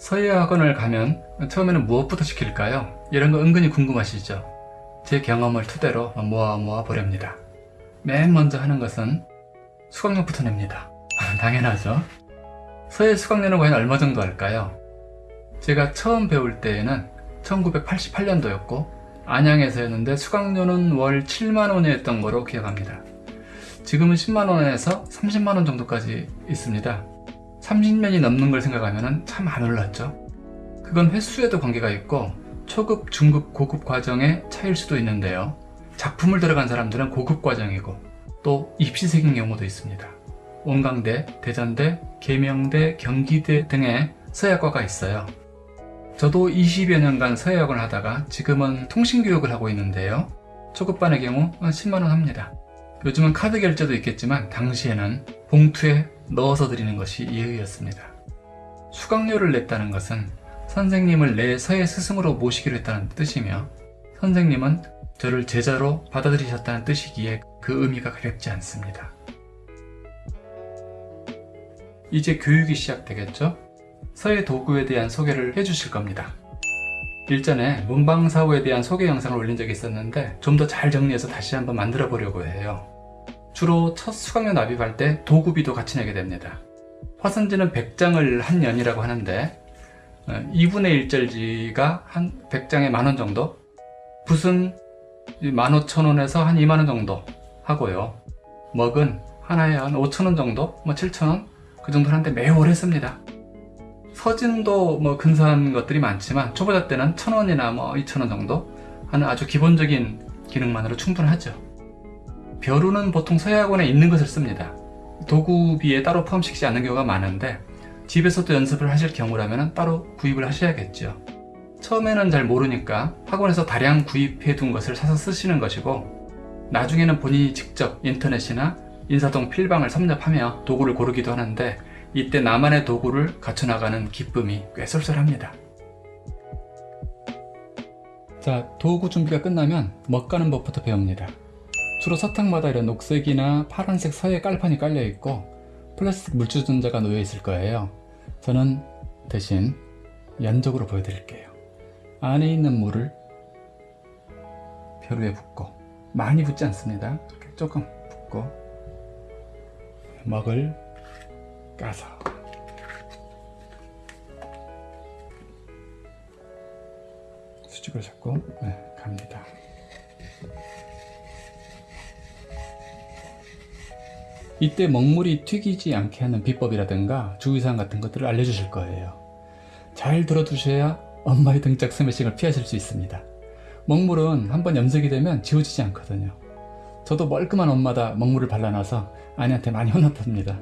서예 학원을 가면 처음에는 무엇부터 시킬까요? 이런 거 은근히 궁금하시죠? 제 경험을 토대로 모아 모아 보렵니다. 맨 먼저 하는 것은 수강료부터 냅니다. 당연하죠. 서예 수강료는 과연 얼마 정도 할까요? 제가 처음 배울 때에는 1988년도였고 안양에서였는데 수강료는 월 7만원이었던 거로 기억합니다. 지금은 10만원에서 30만원 정도까지 있습니다. 30년이 넘는 걸 생각하면 참안 올랐죠. 그건 횟수에도 관계가 있고 초급, 중급, 고급 과정의 차이일 수도 있는데요. 작품을 들어간 사람들은 고급 과정이고 또 입시생인 경우도 있습니다. 원광대, 대전대, 계명대, 경기대 등의 서예학과가 있어요. 저도 20여 년간 서예학원을 하다가 지금은 통신교육을 하고 있는데요. 초급반의 경우 10만원 합니다. 요즘은 카드 결제도 있겠지만 당시에는 봉투에 넣어서 드리는 것이 예의였습니다. 수강료를 냈다는 것은 선생님을 내 서예 스승으로 모시기로 했다는 뜻이며 선생님은 저를 제자로 받아들이셨다는 뜻이기에 그 의미가 가볍지 않습니다. 이제 교육이 시작되겠죠? 서예 도구에 대한 소개를 해주실 겁니다. 일전에 문방사호에 대한 소개 영상을 올린 적이 있었는데 좀 더 잘 정리해서 다시 한번 만들어 보려고 해요. 주로 첫 수강료 납입할 때 도구비도 같이 내게 됩니다. 화선지는 100장을 한 년이라고 하는데 2분의 1절지가 한 100장에 만 원 정도? 붓은 15,000원에서 한 2만원 정도 하고요. 먹은 하나에 한 5,000원 정도? 뭐 7,000원? 그 정도 하는데 매우 오래 씁니다. 서진도 뭐 근사한 것들이 많지만 초보자 때는 1,000원이나 뭐 2,000원 정도? 하는 아주 기본적인 기능만으로 충분하죠 벼루는 보통 서예학원에 있는 것을 씁니다. 도구비에 따로 포함시키지 않는 경우가 많은데 집에서도 연습을 하실 경우라면 따로 구입을 하셔야겠죠. 처음에는 잘 모르니까 학원에서 다량 구입해 둔 것을 사서 쓰시는 것이고 나중에는 본인이 직접 인터넷이나 인사동 필방을 섭렵하며 도구를 고르기도 하는데 이때 나만의 도구를 갖춰나가는 기쁨이 꽤 쏠쏠합니다. 자 도구 준비가 끝나면 먹가는 법부터 배웁니다 주로 서탕마다 이런 녹색이나 파란색 서예 깔판이 깔려 있고 플라스틱 물주전자가 놓여 있을 거예요. 저는 대신 연적으로 보여드릴게요. 안에 있는 물을 벼루에 붓고 많이 붓지 않습니다. 이렇게 조금 붓고 먹을 까서. 수직으로 잡고 네, 갑니다 이때 먹물이 튀기지 않게 하는 비법이라든가 주의사항 같은 것들을 알려주실 거예요. 잘 들어두셔야 엄마의 등짝 스매싱을 피하실 수 있습니다. 먹물은 한번 염색이 되면 지워지지 않거든요. 저도 멀끔한 엄마다 먹물을 발라놔서 아내한테 많이 혼났답니다.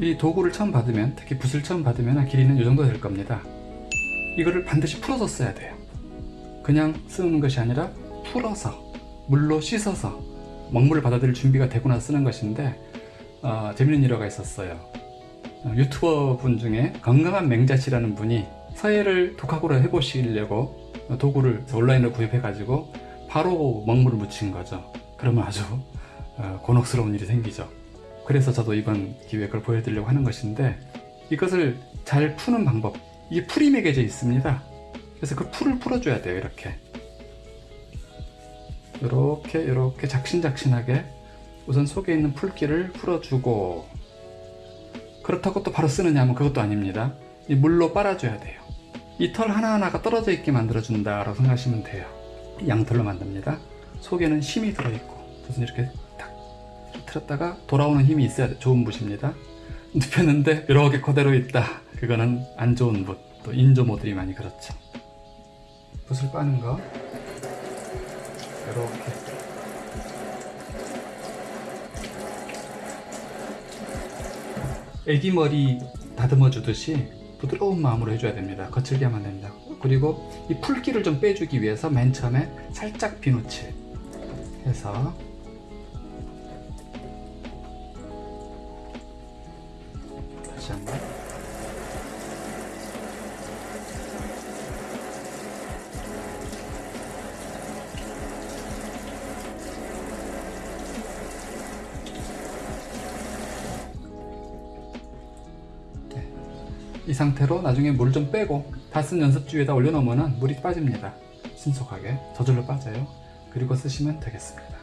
이 도구를 처음 받으면 특히 붓을 처음 받으면 길이는 이 정도 될 겁니다. 이거를 반드시 풀어서 써야 돼요. 그냥 쓰는 것이 아니라 풀어서 물로 씻어서 먹물을 받아들일 준비가 되고 나서 쓰는 것인데 어, 재밌는 일화가 있었어요. 어, 유튜버 분 중에 건강한 맹자씨라는 분이 서예를 독학으로 해보시려고 도구를 온라인으로 구입해 가지고 바로 먹물을 묻힌 거죠. 그러면 아주 어, 곤혹스러운 일이 생기죠. 그래서 저도 이번 그걸 보여드리려고 하는 것인데 이것을 잘 푸는 방법 이게 풀이 매겨져 있습니다. 그래서 그 풀을 풀어줘야 돼요 이렇게 이렇게 이렇게 작신작신하게 우선 속에 있는 풀기를 풀어주고 그렇다고 또 바로 쓰느냐 하면 그것도 아닙니다. 이 물로 빨아줘야 돼요. 이 털 하나하나가 떨어져 있게 만들어준다 라고 생각하시면 돼요. 양털로 만듭니다. 속에는 힘이 들어있고 그래서 이렇게 탁 틀었다가 돌아오는 힘이 있어야 돼. 좋은 붓입니다. 눕혔는데 이렇게 그대로 있다. 그거는 안 좋은 붓또 인조모들이 많이 그렇죠. 붓을 빠는 거 이렇게. 애기 머리 다듬어 주듯이 부드러운 마음으로 해줘야 됩니다. 거칠게 하면 됩니다. 그리고 이 풀기를 좀 빼주기 위해서 맨 처음에 살짝 비누칠 해서 다시 한번 이 상태로 나중에 물 좀 빼고 다 쓴 연습주에다 올려놓으면 물이 빠집니다. 신속하게 저절로 빠져요. 그리고 쓰시면 되겠습니다.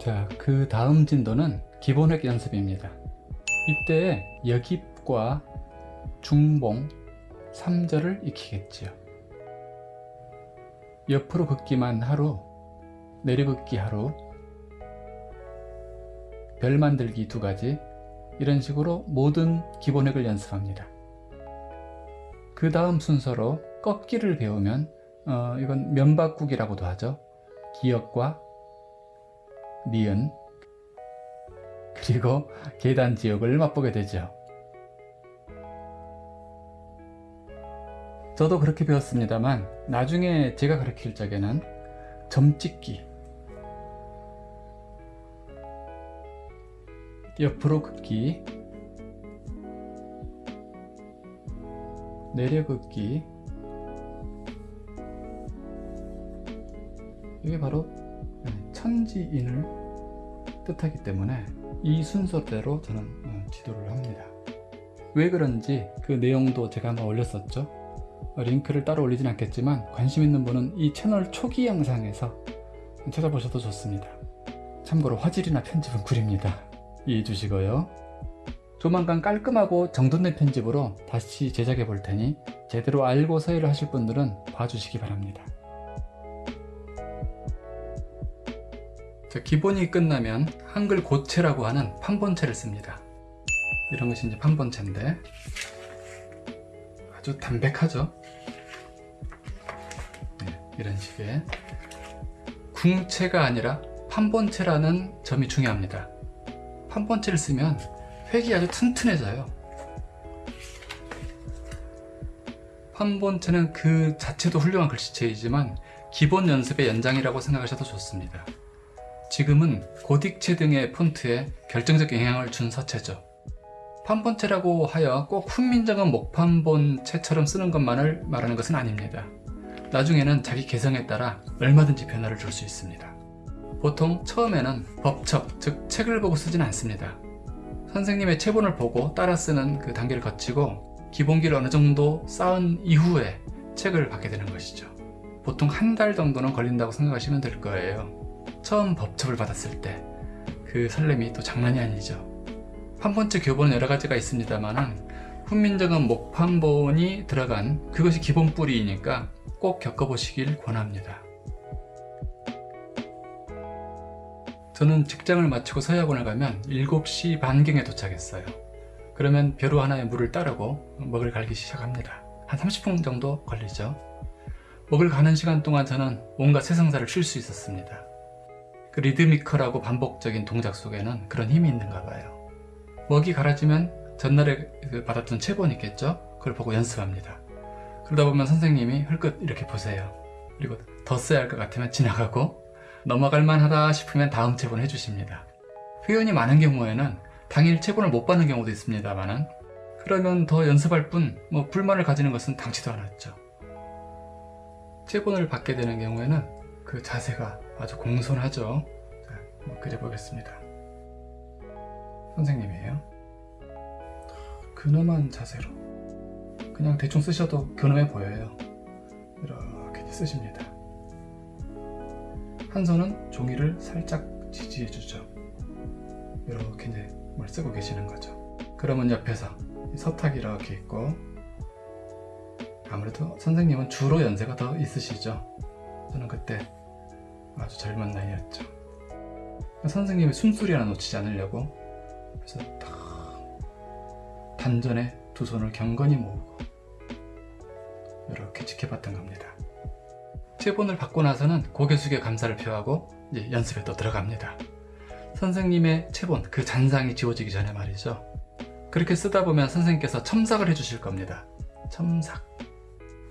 자, 그 다음 진도는 기본획 연습입니다. 이때 여깁과 중봉, 3절을 익히겠지요. 옆으로 긋기만 하루, 내려 긋기 하루, 별 만들기 두 가지 이런 식으로 모든 기본획을 연습합니다. 그 다음 순서로 꺾기를 배우면 어, 이건 면바꾸기라고도 하죠. 기역과 니은 그리고 계단 지역을 맛보게 되죠. 저도 그렇게 배웠습니다만 나중에 제가 가르칠 적에는 점찍기 옆으로 긋기. 내려 긋기. 이게 바로 천지인을 뜻하기 때문에 이 순서대로 저는 어, 지도를 합니다. 왜 그런지 그 내용도 제가 한번 올렸었죠? 링크를 따로 올리진 않겠지만 관심 있는 분은 이 채널 초기 영상에서 찾아보셔도 좋습니다. 참고로 화질이나 편집은 구립니다 이해해 주시고요. 조만간 깔끔하고 정돈된 편집으로 다시 제작해 볼 테니 제대로 알고 서예를 하실 분들은 봐주시기 바랍니다. 자, 기본이 끝나면 한글 고체라고 하는 판본체를 씁니다. 이런 것이 이제 판본체인데 아주 담백하죠? 네, 이런 식의 궁체가 아니라 판본체라는 점이 중요합니다 판본체를 쓰면 획이 아주 튼튼해져요. 판본체는 그 자체도 훌륭한 글씨체이지만 기본 연습의 연장이라고 생각하셔도 좋습니다. 지금은 고딕체 등의 폰트에 결정적 영향을 준 서체죠. 판본체라고 하여 꼭 훈민정음 목판본체처럼 쓰는 것만을 말하는 것은 아닙니다. 나중에는 자기 개성에 따라 얼마든지 변화를 줄 수 있습니다 보통 처음에는 법첩, 즉 책을 보고 쓰진 않습니다. 선생님의 체본을 보고 따라 쓰는 그 단계를 거치고 기본기를 어느 정도 쌓은 이후에 책을 받게 되는 것이죠. 보통 한 달 정도는 걸린다고 생각하시면 될 거예요. 처음 법첩을 받았을 때 그 설렘이 또 장난이 아니죠. 판본체 교본은 여러 가지가 있습니다만 훈민정음 목판본이 들어간 그것이 기본 뿌리이니까 꼭 겪어보시길 권합니다. 저는 직장을 마치고 서약원을 가면 7시 반경에 도착했어요. 그러면 벼루 하나에 물을 따르고 먹을 갈기 시작합니다. 한 30분 정도 걸리죠. 먹을 가는 시간 동안 저는 온갖 세상사를 쉴 수 있었습니다. 그 리드미컬하고 반복적인 동작 속에는 그런 힘이 있는가 봐요. 먹이 갈아지면 전날에 그 받았던 체본이 있겠죠? 그걸 보고 연습합니다. 그러다 보면 선생님이 흘끗 이렇게 보세요. 그리고 더 써야 할 것 같으면 지나가고 넘어갈 만하다 싶으면 다음 체본 해주십니다. 회원이 많은 경우에는 당일 체본을 못 받는 경우도 있습니다만 그러면 더 연습할 뿐 뭐 불만을 가지는 것은 당치도 않았죠. 체본을 받게 되는 경우에는 그 자세가 아주 공손하죠. 자, 그려보겠습니다. 선생님이에요. 근엄한 자세로 그냥 대충 쓰셔도 근엄해 보여요. 이렇게 쓰십니다. 한 손은 종이를 살짝 지지해 주죠. 이렇게 이제 뭘 쓰고 계시는 거죠. 그러면 옆에서 서탁이 이렇게 있고 아무래도 선생님은 주로 연세가 더 있으시죠? 저는 그때 아주 젊은 나이였죠. 선생님의 숨소리 하나 놓치지 않으려고 그래서 딱 단전에 두 손을 경건히 모으고 이렇게 지켜봤던 겁니다 체본을 받고 나서는 고개 숙여 감사를 표하고 이제 연습에 또 들어갑니다. 선생님의 체본, 그 잔상이 지워지기 전에 말이죠. 그렇게 쓰다 보면 선생님께서 첨삭을 해주실 겁니다. 첨삭.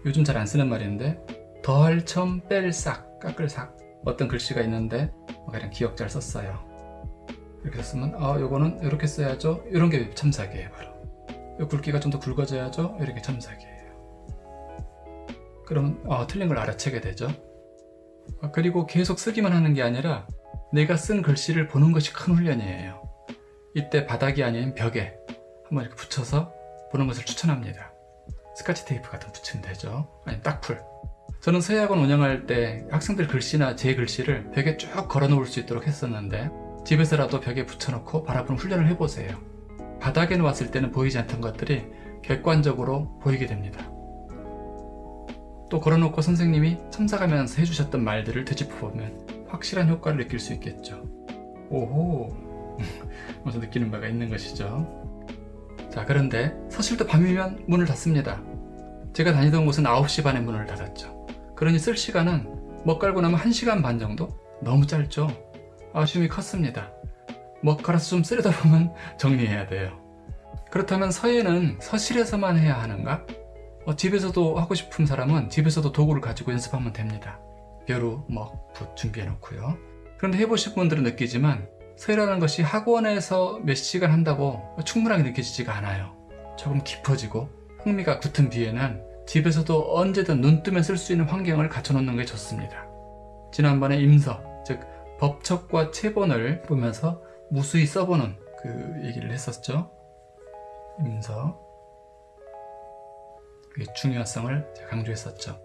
요즘 잘 안 쓰는 말인데 덜, 첨, 뺄, 싹, 깎을, 싹 어떤 글씨가 있는데 그냥 기억잘 썼어요. 이렇게 쓰면 아 요거는 이렇게 써야죠. 이런 게 첨삭이에요 바로. 이 굵기가 좀 더 굵어져야죠. 이렇게 첨삭이에요. 그러면 어, 틀린 걸 알아채게 되죠 아, 그리고 계속 쓰기만 하는 게 아니라 내가 쓴 글씨를 보는 것이 큰 훈련이에요 이때 바닥이 아닌 벽에 한번 이렇게 붙여서 보는 것을 추천합니다. 스카치 테이프 같은 거 붙이면 되죠. 아니 딱풀. 저는 서예학원 운영할 때 학생들 글씨나 제 글씨를 벽에 쭉 걸어 놓을 수 있도록 했었는데 집에서라도 벽에 붙여놓고 바라보는 훈련을 해보세요. 바닥에 놓았을 때는 보이지 않던 것들이 객관적으로 보이게 됩니다. 또 걸어놓고 선생님이 첨삭하면서 해주셨던 말들을 되짚어보면 확실한 효과를 느낄 수 있겠죠. 오호, 먼저 느끼는 바가 있는 것이죠. 자, 그런데 서실도 밤이면 문을 닫습니다. 제가 다니던 곳은 9시 반에 문을 닫았죠. 그러니 쓸 시간은 먹 깔고 나면 1시간 반 정도? 너무 짧죠? 아쉬움이 컸습니다. 먹 갈아서 좀 쓰려다 보면 정리해야 돼요. 그렇다면 서예는 서실에서만 해야 하는가? 어, 집에서도 하고 싶은 사람은 집에서도 도구를 가지고 연습하면 됩니다. 벼루, 먹, 붓 준비해 놓고요. 그런데 해보신 분들은 느끼지만 서예라는 것이 학원에서 몇 시간 한다고 충분하게 느껴지지가 않아요. 조금 깊어지고 흥미가 붙은 뒤에는 집에서도 언제든 눈 뜨면 쓸 수 있는 환경을 갖춰놓는 게 좋습니다. 지난번에 임서, 즉 법첩과 체본을 보면서 무수히 써보는 그 얘기를 했었죠. 임서 그게 중요성을 강조했었죠.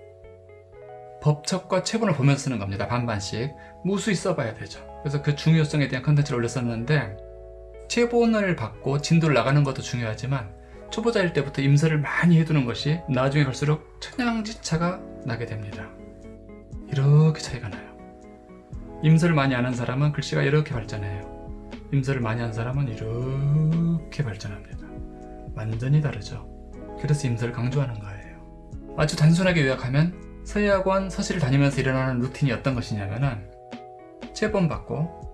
법첩과 체본을 보면서 쓰는 겁니다. 반반씩 무수히 써봐야 되죠. 그래서 그 중요성에 대한 컨텐츠를 올렸었는데 체본을 받고 진도를 나가는 것도 중요하지만 초보자일 때부터 임서를 많이 해두는 것이 나중에 갈수록 천양지차가 나게 됩니다. 이렇게 차이가 나요. 임서를 많이 아는 사람은 글씨가 이렇게 발전해요. 임서를 많이 한 사람은 이렇게 발전합니다. 완전히 다르죠. 그래서 임서를 강조하는 거예요. 아주 단순하게 요약하면 서예학원 서실을 다니면서 일어나는 루틴이 어떤 것이냐면은 체본 받고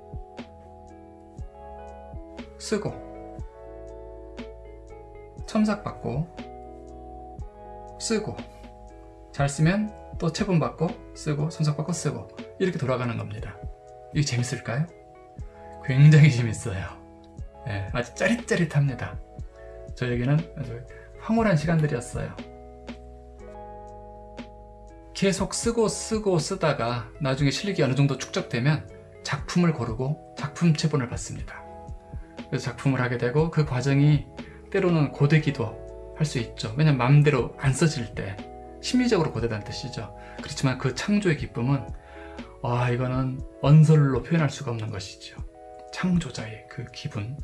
쓰고 첨삭 받고 쓰고 잘 쓰면 또 체본 받고 쓰고 첨삭 받고 쓰고 이렇게 돌아가는 겁니다. 이게 재밌을까요? 굉장히 재밌어요. 네, 아주 짜릿짜릿합니다. 저에게는 아주 황홀한 시간들이었어요. 계속 쓰고 쓰고 쓰다가 나중에 실력이 어느 정도 축적되면 작품을 고르고 작품 체본을 받습니다. 그래서 작품을 하게 되고 그 과정이 때로는 고되기도 할 수 있죠. 왜냐면 마음대로 안 써질 때 심리적으로 고되다는 뜻이죠. 그렇지만 그 창조의 기쁨은 와 이거는 언설로 표현할 수가 없는 것이죠. 창조자의 그 기분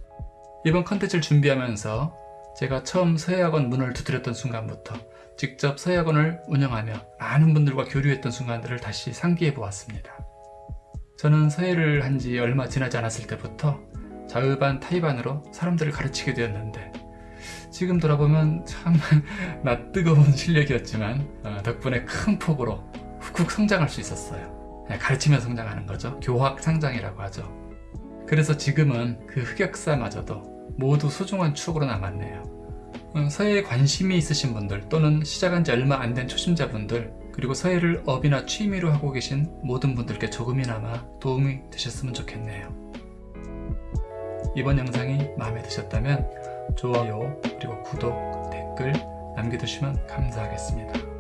이번 컨텐츠를 준비하면서 제가 처음 서예학원 문을 두드렸던 순간부터 직접 서예학원을 운영하며 많은 분들과 교류했던 순간들을 다시 상기해 보았습니다. 저는 서예를 한 지 얼마 지나지 않았을 때부터 자의반 타의반으로 사람들을 가르치게 되었는데 지금 돌아보면 참 낯뜨거운 실력이었지만 어, 덕분에 큰 폭으로 훅훅 성장할 수 있었어요. 네, 가르치며 성장하는 거죠. 교학 상장이라고 하죠. 그래서 지금은 그 흑역사마저도 모두 소중한 추억으로 남았네요. 어, 서예에 관심이 있으신 분들 또는 시작한 지 얼마 안 된 초심자분들 그리고 서예를 업이나 취미로 하고 계신 모든 분들께 조금이나마 도움이 되셨으면 좋겠네요. 이번 영상이 마음에 드셨다면 좋아요 그리고 구독, 댓글 남겨두시면 감사하겠습니다.